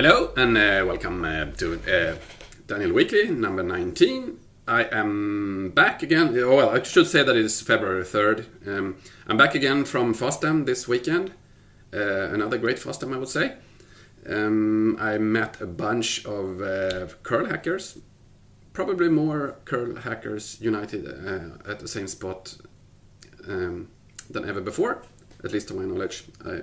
Hello and uh, welcome uh, to uh, Daniel Weekly number 19. I am back again. Oh, well, I should say that it is February 3rd. Um, I'm back again from FOSDEM this weekend. Uh, another great FOSDEM, I would say. Um, I met a bunch of uh, curl hackers, probably more curl hackers united uh, at the same spot um, than ever before, at least to my knowledge. I,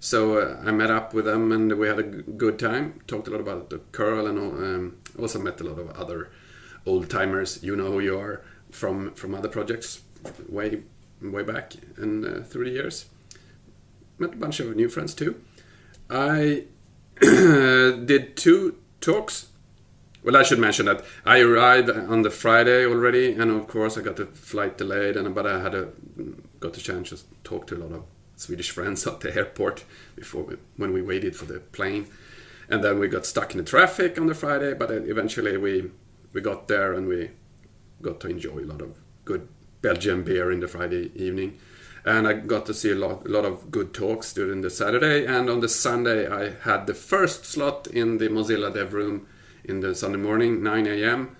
so uh, I met up with them and we had a good time. Talked a lot about the curl and um, also met a lot of other old timers. You know who you are from from other projects way way back and uh, through the years. Met a bunch of new friends too. I did two talks. Well, I should mention that I arrived on the Friday already, and of course I got the flight delayed, and but I had a got the chance to talk to a lot of Swedish friends at the airport before we, when we waited for the plane, and then we got stuck in the traffic on the Friday. But eventually we we got there and we got to enjoy a lot of good Belgian beer in the Friday evening. And I got to see a lot, a lot of good talks during the Saturday. And on the Sunday, I had the first slot in the Mozilla Dev Room in the Sunday morning, 9 a.m.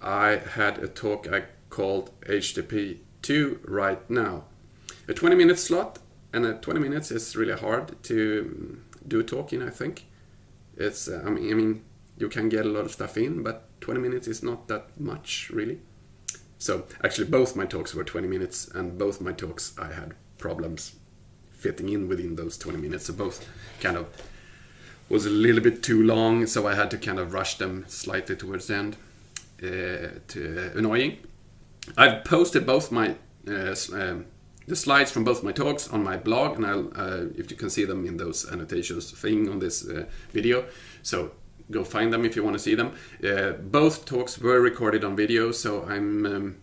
I had a talk I called HTTP 2 right now. A 20 minute slot and at 20 minutes is really hard to do talking. I think it's. Uh, I mean, I mean, you can get a lot of stuff in, but 20 minutes is not that much really. So actually, both my talks were 20 minutes, and both my talks I had problems fitting in within those 20 minutes. So both kind of was a little bit too long, so I had to kind of rush them slightly towards the end. Uh, to, uh, annoying. I've posted both my uh, um, the slides from both my talks on my blog, and I'll uh, if you can see them in those annotations thing on this uh, video. So go find them if you want to see them. Uh, both talks were recorded on video, so I'm. Um,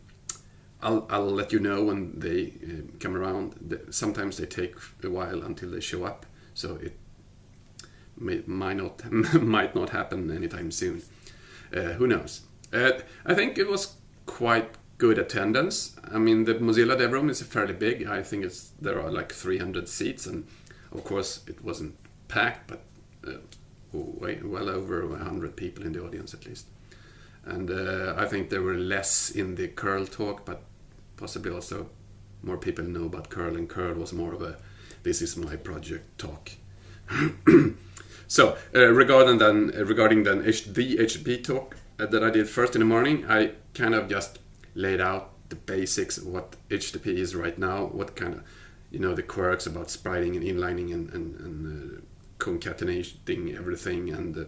I'll, I'll let you know when they uh, come around. Sometimes they take a while until they show up, so it may, might not might not happen anytime soon. Uh, who knows? Uh, I think it was quite good attendance. I mean, the Mozilla Dev Room is a fairly big. I think it's there are like 300 seats, and of course it wasn't packed, but uh, way, well over 100 people in the audience at least. And uh, I think there were less in the curl talk, but possibly also more people know about curl, and curl was more of a this is my project talk. so uh, regarding then regarding then the HTTP talk uh, that I did first in the morning, I kind of just laid out the basics of what HTTP is right now, what kind of, you know, the quirks about spriting and inlining and, and, and uh, concatenating everything and uh,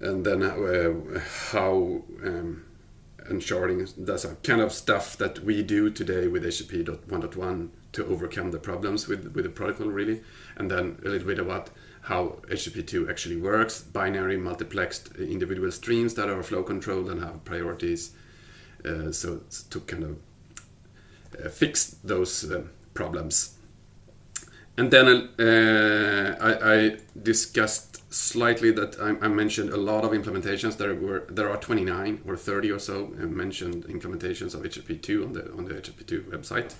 and then uh, how um, and sharding. That's a kind of stuff that we do today with HTTP 1.1 to overcome the problems with with the protocol really. And then a little bit about how HTTP2 actually works binary multiplexed individual streams that are flow controlled and have priorities uh, so to kind of uh, fix those uh, problems. And then I, I, discussed slightly that I, I, mentioned a lot of implementations. There were there are 29 or 30 or so mentioned implementations of HTTP2 on the on the HTTP2 website.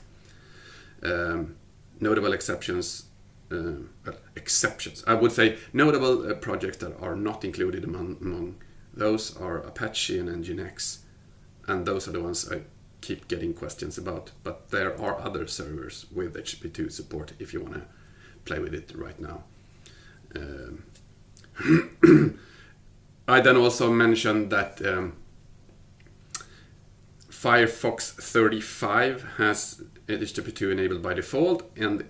Um, notable exceptions uh, exceptions. I would say notable uh, projects that are not included among, among those are Apache and Nginx and those are the ones I keep getting questions about. But there are other servers with HTTP2 support if you want to play with it right now. Um, I then also mentioned that um, Firefox 35 has HTTP2 enabled by default, and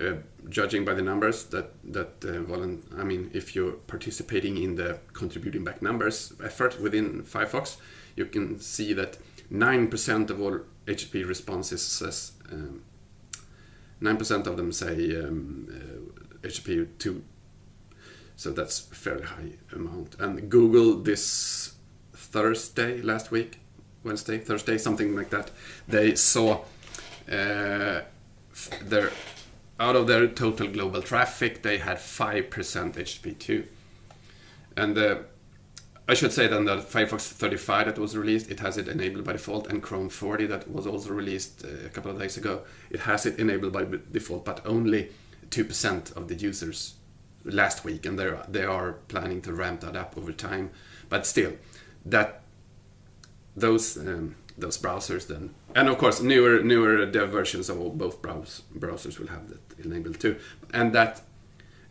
uh, judging by the numbers that that uh, I mean, if you're participating in the contributing back numbers effort within Firefox, you can see that 9% of all HTTP responses says um, 9% of them say um, uh, HTTP 2 so that's a fairly high amount. And Google this Thursday last week Wednesday Thursday something like that they saw uh, their out of their total global traffic they had 5% HTTP2 and uh, I should say then that Firefox 35 that was released, it has it enabled by default, and Chrome 40 that was also released uh, a couple of days ago, it has it enabled by default, but only 2% of the users last week, and they they are planning to ramp that up over time. But still, that those um, those browsers then, and of course newer newer dev versions of both browse, browsers will have that enabled too, and that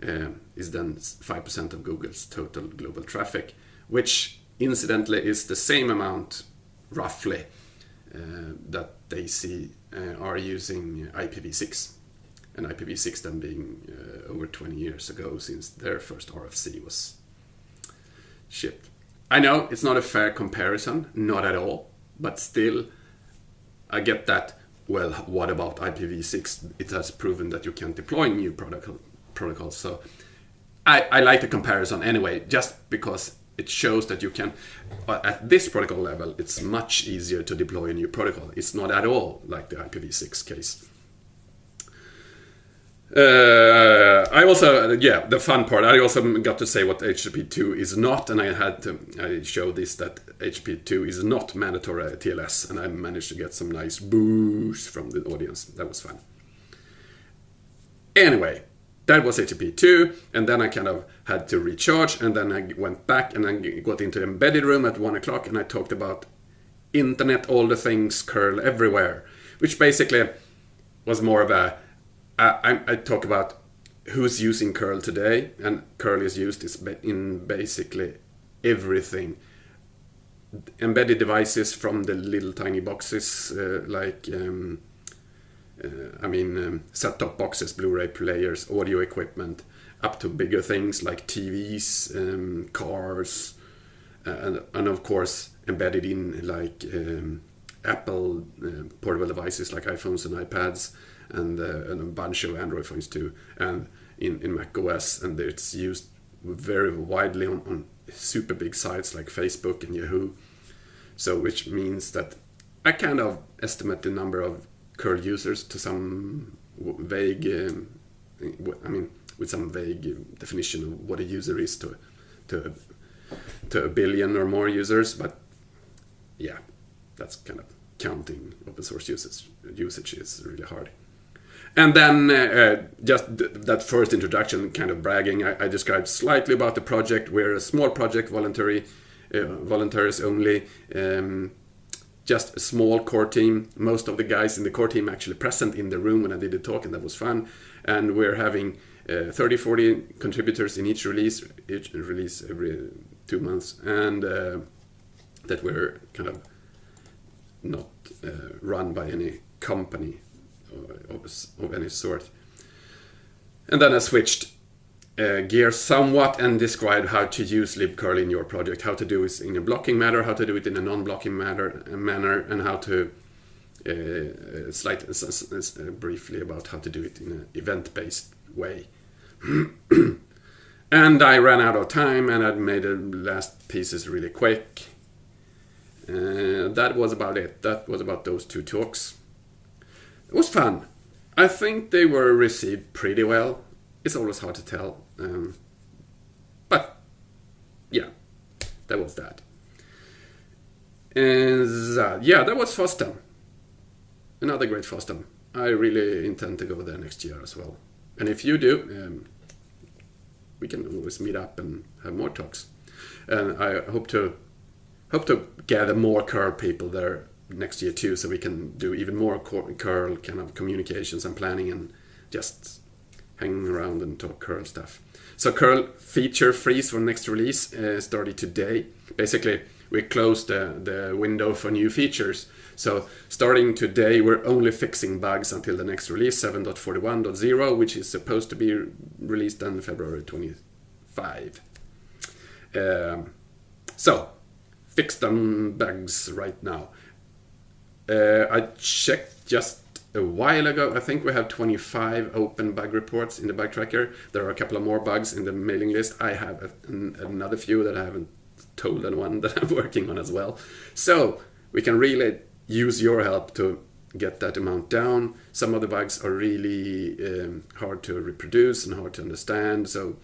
uh, is then five percent of Google's total global traffic, which incidentally is the same amount roughly uh, that they see uh, are using IPv6 and IPv6 then being uh, over 20 years ago since their first RFC was shipped. I know it's not a fair comparison, not at all, but still, I get that. Well, what about IPv6? It has proven that you can deploy new protocol, protocols. So I, I like the comparison anyway, just because it shows that you can, uh, at this protocol level, it's much easier to deploy a new protocol. It's not at all like the IPv6 case. Uh, I also, yeah, the fun part. I also got to say what HTTP2 is not, and I had to I show this that HTTP2 is not mandatory TLS, and I managed to get some nice boos from the audience. That was fun. Anyway, that was HTTP2, and then I kind of had to recharge, and then I went back and I got into the embedded room at one o'clock, and I talked about internet, all the things, curl everywhere, which basically was more of a I, I, talk about who's using curl today, and curl is used in basically everything. Embedded devices from the little tiny boxes, uh, like um, uh, I mean, um, set-top boxes, Blu-ray players, audio equipment, up to bigger things like TVs, um, cars, uh, and, and of course embedded in like um, Apple uh, portable devices like iPhones and iPads and, uh, and a bunch of Android phones too, and in, in Mac OS, and it's used very widely on, on super big sites like Facebook and Yahoo. So, which means that I kind of estimate the number of curl users to some vague, um, I mean, with some vague definition of what a user is to, to, to a billion or more users. But yeah, that's kind of counting open source usage, usage is really hard. And then uh, uh just th that first introduction, kind of bragging, I, I, described slightly about the project. We're a small project, voluntary, uh, volunteers only. Um, just a small core team. Most of the guys in the core team actually present in the room when I did the talk, and that was fun. And we're having uh, 30, 40 contributors in each release, each release every two months, and uh, that we're kind of not uh, run by any company of, any sort. And then I switched uh, gears somewhat and described how to use libcurl in your project, how to do it in a blocking manner, how to do it in a non-blocking manner, manner, and how to uh, slight, uh, briefly about how to do it in an event-based way. and I ran out of time, and I made the last pieces really quick. Uh, that was about it. That was about those two talks. It was fun. I think they were received pretty well. It's always hard to tell. Um, but, yeah, that was that. And uh, yeah, that was FOSDEM. Another great FOSDEM. I really intend to go there next year as well. And if you do, um, we can always meet up and have more talks. And I hope to hope to gather more curl people there next year too, so we can do even more curl kind of communications and planning and just hanging around and talk curl stuff. So curl feature freeze for next release uh, started today. Basically, we closed the, the window for new features. So starting today, we're only fixing bugs until the next release, 7.41.0, which is supposed to be released on February 25. Um, so, fix them bugs right now. Uh, I checked just a while ago. I think we have 25 open bug reports in the bug tracker. There are a couple of more bugs in the mailing list. I have an, another few that I haven't told anyone that I'm working on as well. So we can really use your help to get that amount down. Some of the bugs are really um, hard to reproduce and hard to understand. So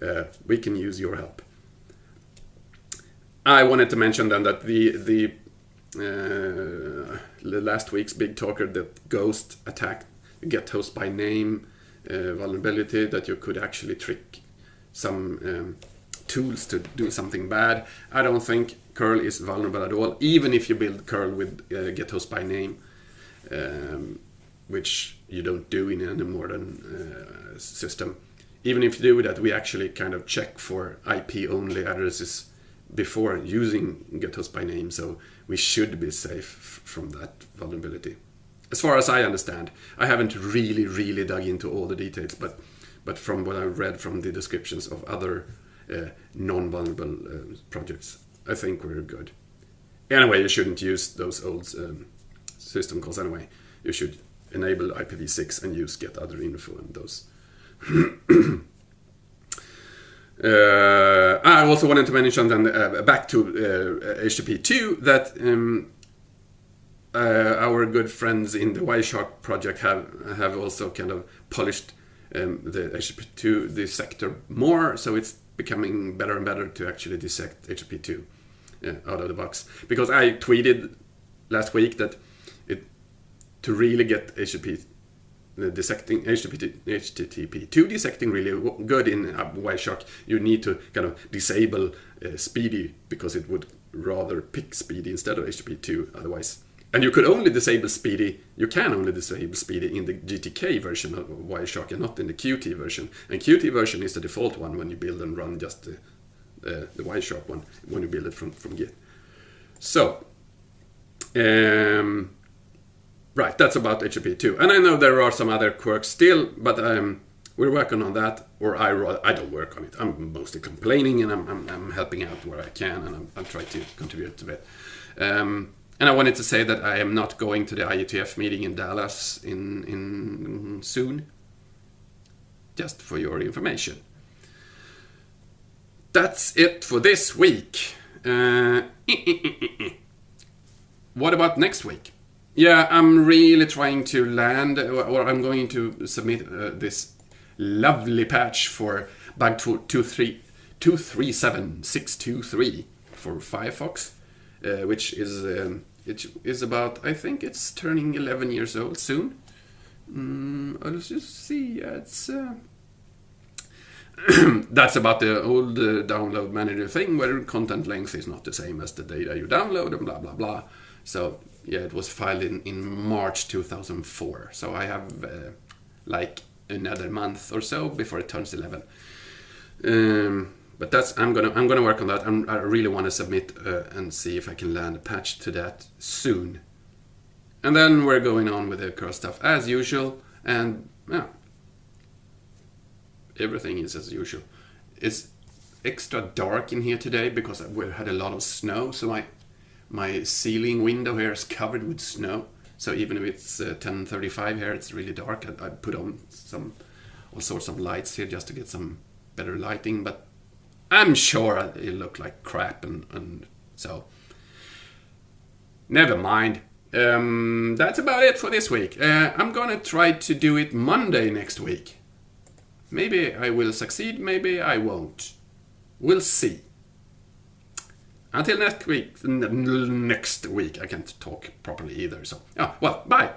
uh, we can use your help. I wanted to mention then that the the uh, last week's big talker that Ghost attacked gethostbyname uh, vulnerability that you could actually trick some um, tools to do something bad. I don't think curl is vulnerable at all, even if you build curl with uh, gethostbyname, um, which you don't do in any modern uh, system. Even if you do that, we actually kind of check for IP only addresses before using gethostbyname, so we should be safe from that vulnerability. As far as I understand, I haven't really, really dug into all the details, but but from what I've read from the descriptions of other uh, non-vulnerable uh, projects, I think we're good. Anyway, you shouldn't use those old um, system calls anyway. You should enable IPv6 and use getaddrinfo and those. uh, I also wanted to mention then uh, back to HTTP2 uh, that um, uh, our good friends in the Wireshark project have have also kind of polished um, the HTTP2 dissector more, so it's becoming better and better to actually dissect HTTP2 uh, out of the box. Because I tweeted last week that it to really get HTTP dissecting HTTP, HTTP2 dissecting really good in uh, Wireshark, you need to kind of disable uh, SPDY because it would rather pick SPDY instead of HTTP2 otherwise. And you could only disable SPDY, you can only disable SPDY in the GTK version of Wireshark and not in the Qt version. And Qt version is the default one when you build and run just the, uh, the Wireshark one, when you build it from, from Git. So, um, right, that's about HTTP2. And I know there are some other quirks still, but um, we're working on that. Or I, I don't work on it. I'm mostly complaining and I'm, I'm, I'm helping out where I can and I'm, I'm trying to contribute to it. Um, and I wanted to say that I am not going to the IETF meeting in Dallas in, in soon. Just for your information. That's it for this week. Uh, what about next week? Yeah, I'm really trying to land, or I'm going to submit uh, this lovely patch for bug 237623 for Firefox, uh, which is um, it is about, I think it's turning 11 years old soon. Mm, let's just see, Yeah, it's... Uh, that's about the old uh, download manager thing where content length is not the same as the data you download and blah blah blah. So yeah, it was filed in, in March 2004. So I have uh, like another month or so before it turns 11. Um, but that's I'm gonna I'm gonna work on that. I'm, i really want to submit uh, and see if I can land a patch to that soon. And then we're going on with the curl stuff as usual, and yeah, everything is as usual. It's extra dark in here today because we had a lot of snow, so my my ceiling window here is covered with snow. So even if it's uh, 10:35 here, it's really dark. I, I put on some all sorts of lights here just to get some better lighting, but I'm sure it looked like crap, and, and so never mind. Um, that's about it for this week. Uh, I'm gonna try to do it Monday next week. Maybe I will succeed, maybe I won't. We'll see. Until next week, next week, I can't talk properly either. So, oh, well, bye.